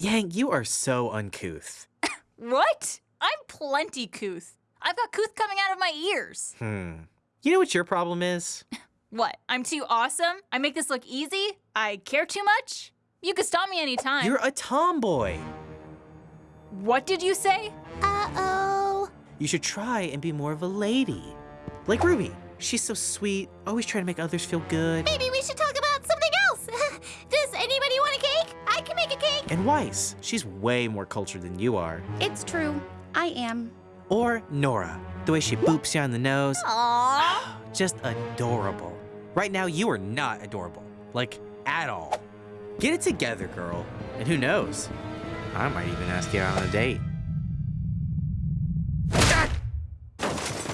Yang, you are so uncouth. What? I'm plenty couth. I've got couth coming out of my ears. Hmm. You know what your problem is? What? I'm too awesome? I make this look easy? I care too much? You could stop me anytime. You're a tomboy. What did you say? Uh-oh. You should try and be more of a lady. Like Ruby. She's so sweet, always trying to make others feel good. Maybe we should And Weiss. She's way more cultured than you are. It's true. I am. Or Nora. The way she boops you on the nose. Aww. Just adorable. Right now, you are not adorable. Like, at all. Get it together, girl. And who knows? I might even ask you out on a date.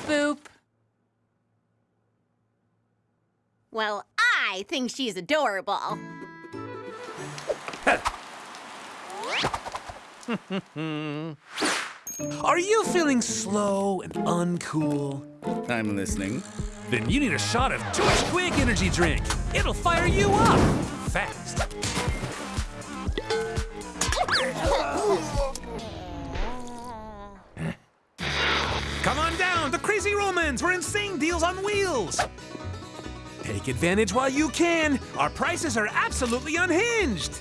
Boop. Well, I think she's adorable. Are you feeling slow and uncool? I'm listening. Then you need a shot of Twitch Quick Energy Drink. It'll fire you up fast. Come on down the Crazy Romans. We're insane deals on wheels. Take advantage while you can. Our prices are absolutely unhinged.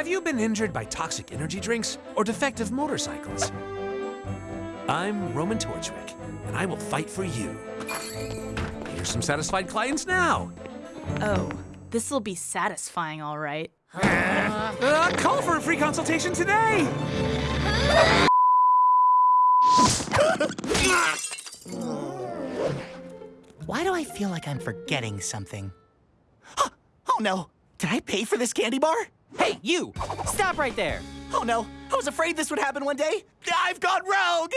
Have you been injured by toxic energy drinks or defective motorcycles? I'm Roman Torchwick, and I will fight for you. Here's some satisfied clients now. Oh, this'll be satisfying, all right. Uh, call for a free consultation today. Why do I feel like I'm forgetting something? oh no! Did I pay for this candy bar? Hey, you! Stop right there! Oh no! I was afraid this would happen one day. I've gone rogue!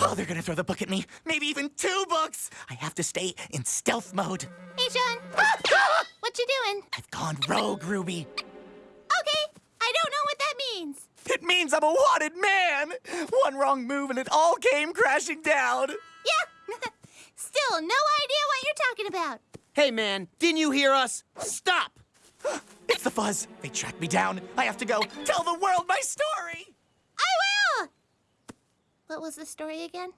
Oh, they're gonna throw the book at me. Maybe even two books. I have to stay in stealth mode. Hey, Jaune. what you doing? I've gone rogue, Ruby. Means I'm a wanted man. One wrong move and it all came crashing down. Yeah. Still, no idea what you're talking about. Hey, man, didn't you hear us? Stop! It's the fuzz. They tracked me down. I have to go tell the world my story. I will! What was the story again?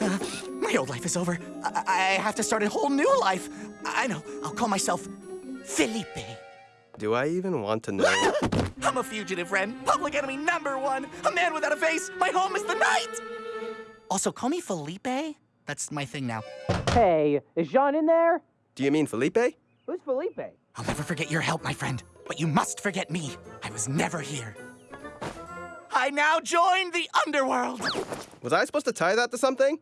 Uh, my old life is over. I, I have to start a whole new life. I know. I'll call myself Felipe. Do I even want to know? I'm a fugitive, friend. Public enemy number one. A man without a face. My home is the night. Also, call me Felipe. That's my thing now. Hey, is Jaune in there? Do you mean Felipe? Who's Felipe? I'll never forget your help, my friend. But you must forget me. I was never here. I now join the underworld. Was I supposed to tie that to something?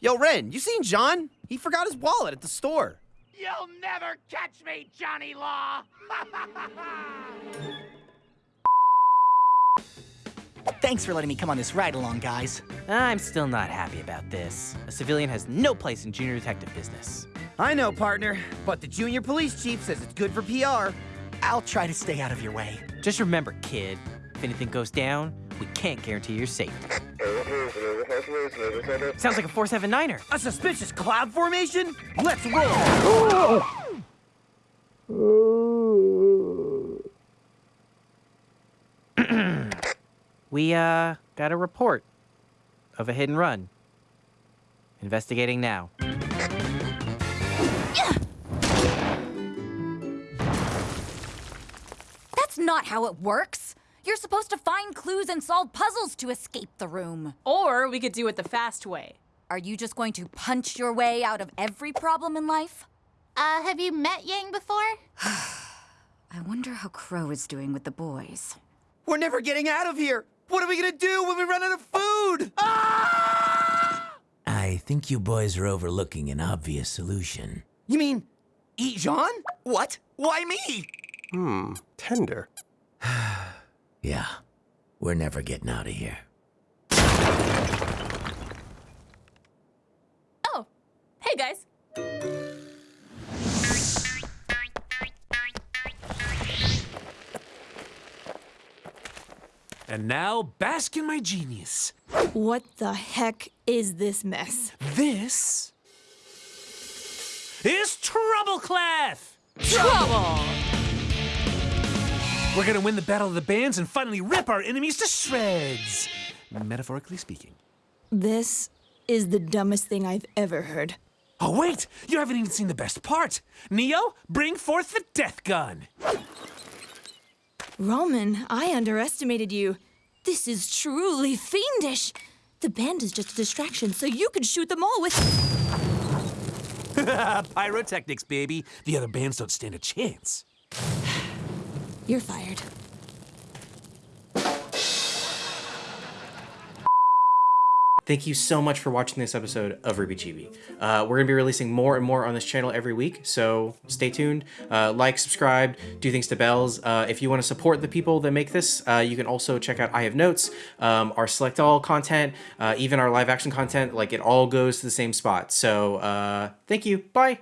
Yo, Ren, you seen Jaune? He forgot his wallet at the store. You'll never catch me, Johnny Law! Thanks for letting me come on this ride along, guys. I'm still not happy about this. A civilian has no place in junior detective business. I know, partner, but the junior police chief says it's good for PR. I'll try to stay out of your way. Just remember, kid, if anything goes down, we can't guarantee your safety. Sounds like a 479er. A suspicious cloud formation? Let's roll! we, uh, got a report of a hidden run. Investigating now. That's not how it works. You're supposed to find clues and solve puzzles to escape the room. Or we could do it the fast way. Are you just going to punch your way out of every problem in life? Uh, have you met Yang before? I wonder how Qrow is doing with the boys. We're never getting out of here. What are we gonna do when we run out of food? Ah! I think you boys are overlooking an obvious solution. You mean eat Jaune? What? Why me? Hmm, tender. Yeah, we're never getting out of here. Oh, hey guys. And now, bask in my genius. What the heck is this mess? This is Troubleclath! Clef! Trouble. We're gonna win the Battle of the Bands and finally rip our enemies to shreds. Metaphorically speaking. This is the dumbest thing I've ever heard. Oh, wait! You haven't even seen the best part! Neo, bring forth the death gun! Roman, I underestimated you. This is truly fiendish. The band is just a distraction, so you can shoot them all with. Pyrotechnics, baby. The other bands don't stand a chance. You're fired. Thank you so much for watching this episode of RWBY Chibi. Uh, we're going to be releasing more and more on this channel every week, so stay tuned. Uh, like, subscribe, do things to bells. Uh, if you want to support the people that make this, uh, you can also check out I Have Notes, um, our Select All content, uh, even our live action content. Like, it all goes to the same spot. So, uh, thank you. Bye.